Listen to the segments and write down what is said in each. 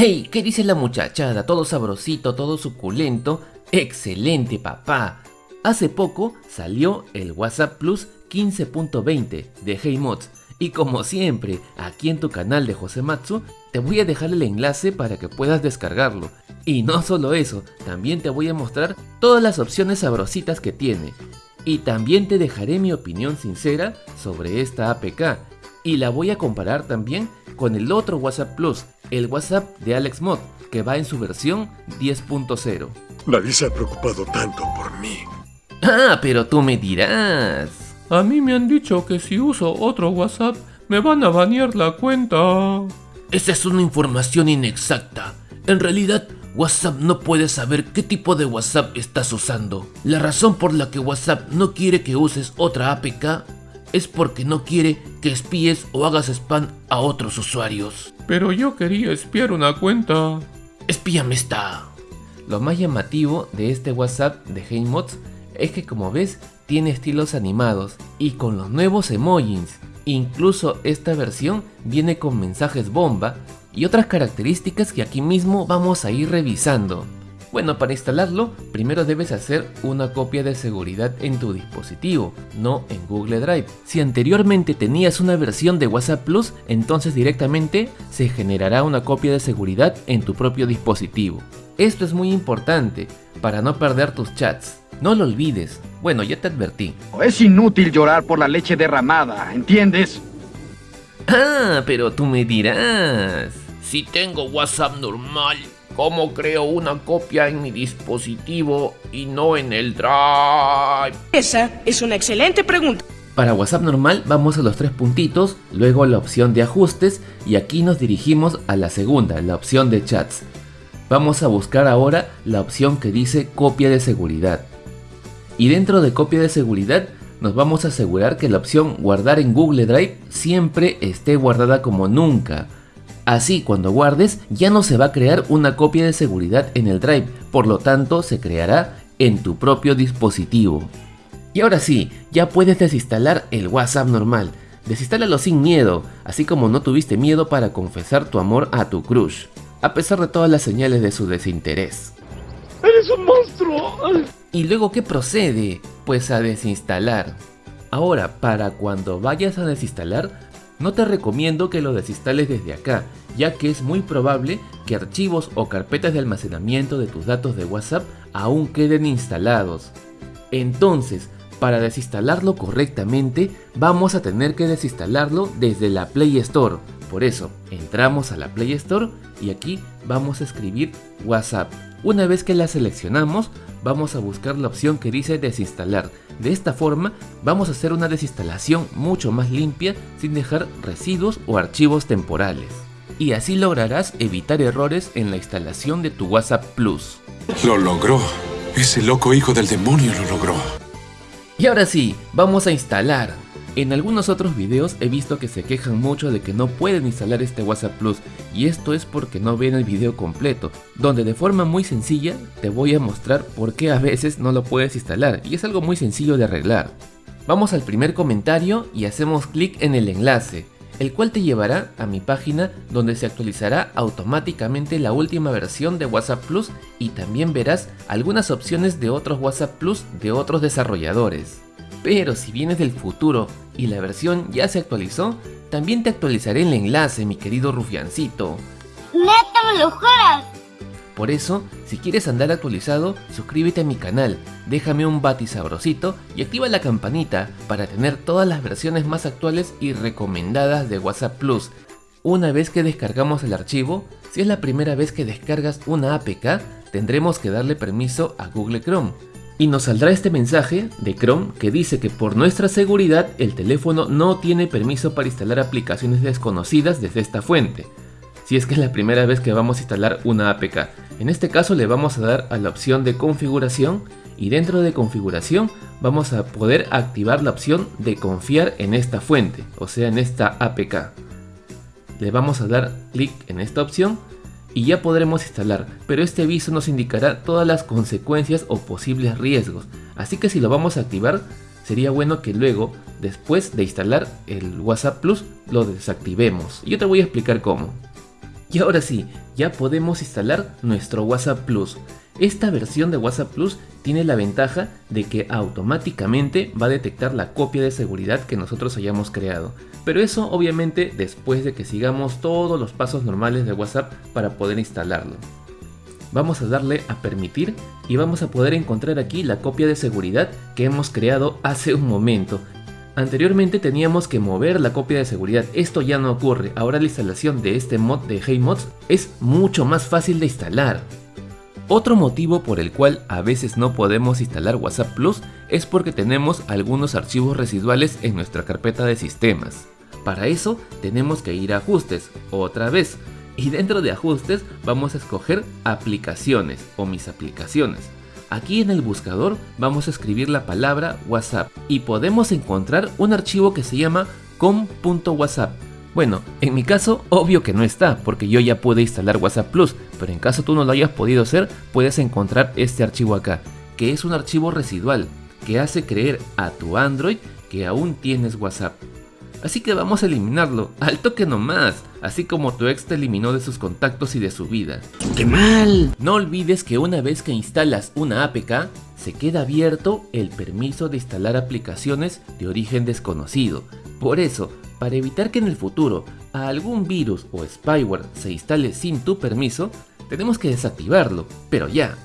¡Hey! ¿Qué dice la muchachada? Todo sabrosito, todo suculento. ¡Excelente, papá! Hace poco salió el WhatsApp Plus 15.20 de HeyMods y como siempre, aquí en tu canal de José Matsu, te voy a dejar el enlace para que puedas descargarlo. Y no solo eso, también te voy a mostrar todas las opciones sabrositas que tiene. Y también te dejaré mi opinión sincera sobre esta APK. Y la voy a comparar también con el otro WhatsApp Plus, el WhatsApp de AlexMod, que va en su versión 10.0. Nadie se ha preocupado tanto por mí. Ah, pero tú me dirás. A mí me han dicho que si uso otro WhatsApp me van a banear la cuenta. Esa es una información inexacta. En realidad, WhatsApp no puede saber qué tipo de WhatsApp estás usando. La razón por la que WhatsApp no quiere que uses otra APK es porque no quiere que espíes o hagas spam a otros usuarios. Pero yo quería espiar una cuenta. Espíame esta. Lo más llamativo de este WhatsApp de HeyMods es que como ves tiene estilos animados y con los nuevos emojis. Incluso esta versión viene con mensajes bomba y otras características que aquí mismo vamos a ir revisando. Bueno, para instalarlo, primero debes hacer una copia de seguridad en tu dispositivo, no en Google Drive. Si anteriormente tenías una versión de WhatsApp Plus, entonces directamente se generará una copia de seguridad en tu propio dispositivo. Esto es muy importante para no perder tus chats. No lo olvides. Bueno, ya te advertí. Es inútil llorar por la leche derramada, ¿entiendes? Ah, pero tú me dirás. Si tengo WhatsApp normal, ¿cómo creo una copia en mi dispositivo y no en el Drive? Esa es una excelente pregunta. Para WhatsApp normal vamos a los tres puntitos, luego la opción de ajustes y aquí nos dirigimos a la segunda, la opción de chats. Vamos a buscar ahora la opción que dice copia de seguridad. Y dentro de copia de seguridad nos vamos a asegurar que la opción guardar en Google Drive siempre esté guardada como nunca. Así cuando guardes ya no se va a crear una copia de seguridad en el Drive, por lo tanto se creará en tu propio dispositivo. Y ahora sí, ya puedes desinstalar el WhatsApp normal. Desinstálalo sin miedo, así como no tuviste miedo para confesar tu amor a tu crush, a pesar de todas las señales de su desinterés. ¡Eres un monstruo! ¿Y luego qué procede? Pues a desinstalar. Ahora, para cuando vayas a desinstalar, no te recomiendo que lo desinstales desde acá, ya que es muy probable que archivos o carpetas de almacenamiento de tus datos de WhatsApp aún queden instalados. Entonces, para desinstalarlo correctamente, vamos a tener que desinstalarlo desde la Play Store. Por eso, entramos a la Play Store y aquí vamos a escribir WhatsApp. Una vez que la seleccionamos, vamos a buscar la opción que dice desinstalar. De esta forma, vamos a hacer una desinstalación mucho más limpia sin dejar residuos o archivos temporales. Y así lograrás evitar errores en la instalación de tu WhatsApp Plus. Lo logró. Ese loco hijo del demonio lo logró. Y ahora sí, vamos a instalar. En algunos otros videos he visto que se quejan mucho de que no pueden instalar este WhatsApp Plus y esto es porque no ven el video completo, donde de forma muy sencilla te voy a mostrar por qué a veces no lo puedes instalar y es algo muy sencillo de arreglar. Vamos al primer comentario y hacemos clic en el enlace, el cual te llevará a mi página donde se actualizará automáticamente la última versión de WhatsApp Plus y también verás algunas opciones de otros WhatsApp Plus de otros desarrolladores. Pero si vienes del futuro y la versión ya se actualizó, también te actualizaré el enlace, mi querido rufiancito. ¡Neta me lo juras! Por eso, si quieres andar actualizado, suscríbete a mi canal, déjame un bati sabrosito y activa la campanita para tener todas las versiones más actuales y recomendadas de WhatsApp Plus. Una vez que descargamos el archivo, si es la primera vez que descargas una APK, tendremos que darle permiso a Google Chrome y nos saldrá este mensaje de Chrome que dice que por nuestra seguridad el teléfono no tiene permiso para instalar aplicaciones desconocidas desde esta fuente, si es que es la primera vez que vamos a instalar una APK. En este caso le vamos a dar a la opción de configuración y dentro de configuración vamos a poder activar la opción de confiar en esta fuente, o sea en esta APK. Le vamos a dar clic en esta opción y ya podremos instalar, pero este aviso nos indicará todas las consecuencias o posibles riesgos, así que si lo vamos a activar, sería bueno que luego, después de instalar el WhatsApp Plus, lo desactivemos. Yo te voy a explicar cómo. Y ahora sí, ya podemos instalar nuestro WhatsApp Plus. Esta versión de WhatsApp Plus tiene la ventaja de que automáticamente va a detectar la copia de seguridad que nosotros hayamos creado. Pero eso obviamente después de que sigamos todos los pasos normales de WhatsApp para poder instalarlo. Vamos a darle a permitir y vamos a poder encontrar aquí la copia de seguridad que hemos creado hace un momento. Anteriormente teníamos que mover la copia de seguridad, esto ya no ocurre, ahora la instalación de este mod de HeyMods es mucho más fácil de instalar. Otro motivo por el cual a veces no podemos instalar WhatsApp Plus es porque tenemos algunos archivos residuales en nuestra carpeta de sistemas. Para eso tenemos que ir a ajustes, otra vez, y dentro de ajustes vamos a escoger aplicaciones o mis aplicaciones. Aquí en el buscador vamos a escribir la palabra WhatsApp y podemos encontrar un archivo que se llama com.whatsapp. Bueno, en mi caso obvio que no está porque yo ya pude instalar WhatsApp Plus, pero en caso tú no lo hayas podido hacer, puedes encontrar este archivo acá, que es un archivo residual que hace creer a tu Android que aún tienes WhatsApp. Así que vamos a eliminarlo, al toque nomás, así como tu ex te eliminó de sus contactos y de su vida. ¡Qué mal! No olvides que una vez que instalas una APK, se queda abierto el permiso de instalar aplicaciones de origen desconocido. Por eso, para evitar que en el futuro algún virus o spyware se instale sin tu permiso, tenemos que desactivarlo, pero ya.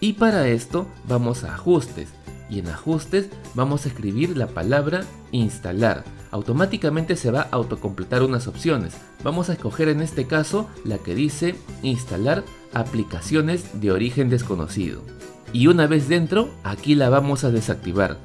Y para esto vamos a ajustes, y en ajustes vamos a escribir la palabra instalar automáticamente se va a autocompletar unas opciones. Vamos a escoger en este caso la que dice instalar aplicaciones de origen desconocido. Y una vez dentro, aquí la vamos a desactivar.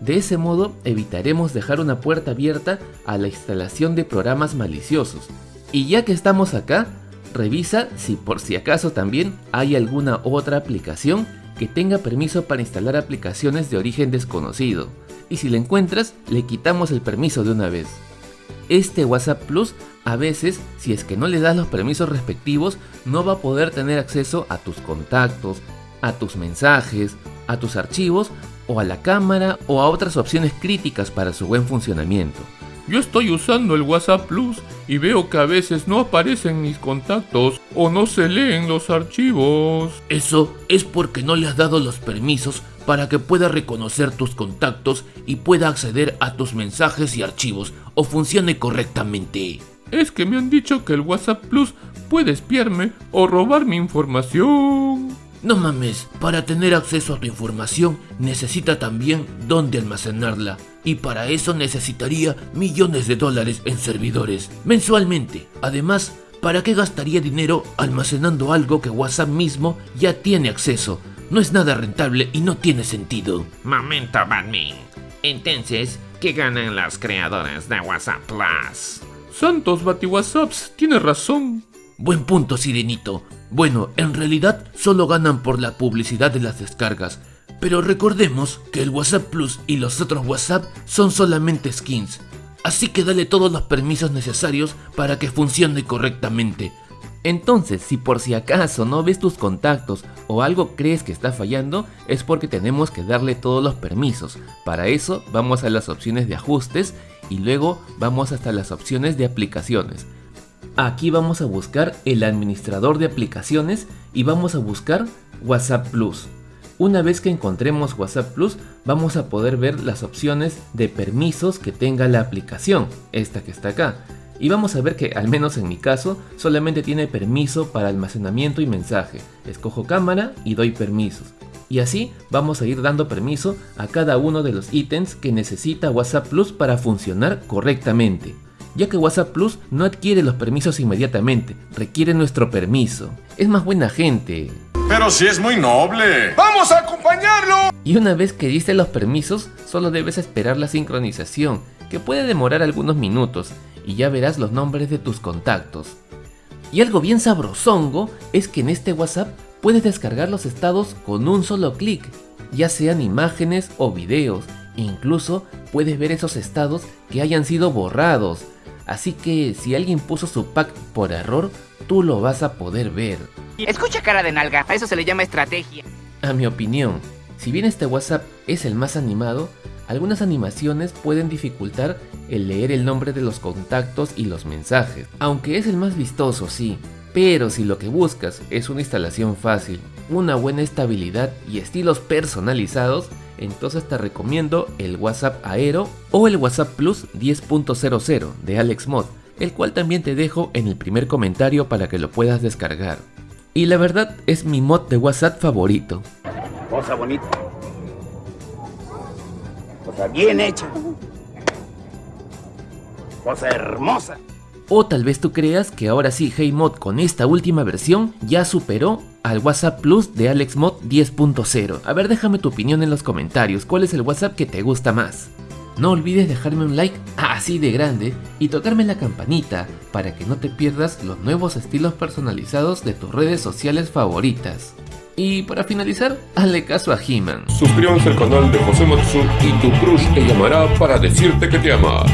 De ese modo evitaremos dejar una puerta abierta a la instalación de programas maliciosos. Y ya que estamos acá, revisa si por si acaso también hay alguna otra aplicación que tenga permiso para instalar aplicaciones de origen desconocido y si le encuentras, le quitamos el permiso de una vez. Este WhatsApp Plus a veces, si es que no le das los permisos respectivos, no va a poder tener acceso a tus contactos, a tus mensajes, a tus archivos o a la cámara o a otras opciones críticas para su buen funcionamiento. Yo estoy usando el WhatsApp Plus y veo que a veces no aparecen mis contactos o no se leen los archivos. Eso es porque no le has dado los permisos para que pueda reconocer tus contactos y pueda acceder a tus mensajes y archivos o funcione correctamente. Es que me han dicho que el WhatsApp Plus puede espiarme o robar mi información. No mames, para tener acceso a tu información necesita también dónde almacenarla y para eso necesitaría millones de dólares en servidores mensualmente. Además, ¿para qué gastaría dinero almacenando algo que WhatsApp mismo ya tiene acceso? No es nada rentable y no tiene sentido. Momento, Batman. Entonces, ¿qué ganan las creadoras de WhatsApp Plus? Santos BatiWhatsApps, tienes razón. Buen punto, Sirenito. Bueno, en realidad solo ganan por la publicidad de las descargas. Pero recordemos que el WhatsApp Plus y los otros WhatsApp son solamente skins. Así que dale todos los permisos necesarios para que funcione correctamente. Entonces, si por si acaso no ves tus contactos o algo crees que está fallando, es porque tenemos que darle todos los permisos. Para eso vamos a las opciones de ajustes y luego vamos hasta las opciones de aplicaciones. Aquí vamos a buscar el administrador de aplicaciones y vamos a buscar WhatsApp Plus. Una vez que encontremos WhatsApp Plus, vamos a poder ver las opciones de permisos que tenga la aplicación, esta que está acá. Y vamos a ver que, al menos en mi caso, solamente tiene permiso para almacenamiento y mensaje. Escojo cámara y doy permisos. Y así vamos a ir dando permiso a cada uno de los ítems que necesita WhatsApp Plus para funcionar correctamente ya que WhatsApp Plus no adquiere los permisos inmediatamente, requiere nuestro permiso. Es más buena gente. Pero si es muy noble. ¡Vamos a acompañarlo! Y una vez que diste los permisos, solo debes esperar la sincronización, que puede demorar algunos minutos, y ya verás los nombres de tus contactos. Y algo bien sabrosongo es que en este WhatsApp puedes descargar los estados con un solo clic, ya sean imágenes o videos, incluso puedes ver esos estados que hayan sido borrados, Así que si alguien puso su pack por error, tú lo vas a poder ver. Escucha cara de nalga, a eso se le llama estrategia. A mi opinión, si bien este WhatsApp es el más animado, algunas animaciones pueden dificultar el leer el nombre de los contactos y los mensajes, aunque es el más vistoso, sí. Pero si lo que buscas es una instalación fácil, una buena estabilidad y estilos personalizados, entonces te recomiendo el WhatsApp Aero o el WhatsApp Plus 10.00 de AlexMod, el cual también te dejo en el primer comentario para que lo puedas descargar. Y la verdad es mi mod de WhatsApp favorito. Cosa bonita. Cosa bien hecha. Cosa hermosa. O tal vez tú creas que ahora sí HeyMod con esta última versión ya superó al WhatsApp Plus de AlexMod 10.0. A ver, déjame tu opinión en los comentarios. ¿Cuál es el WhatsApp que te gusta más? No olvides dejarme un like así de grande y tocarme la campanita para que no te pierdas los nuevos estilos personalizados de tus redes sociales favoritas. Y para finalizar, hazle caso a He-Man. Suscríbanse al canal de José Matsu y tu crush te llamará para decirte que te ama.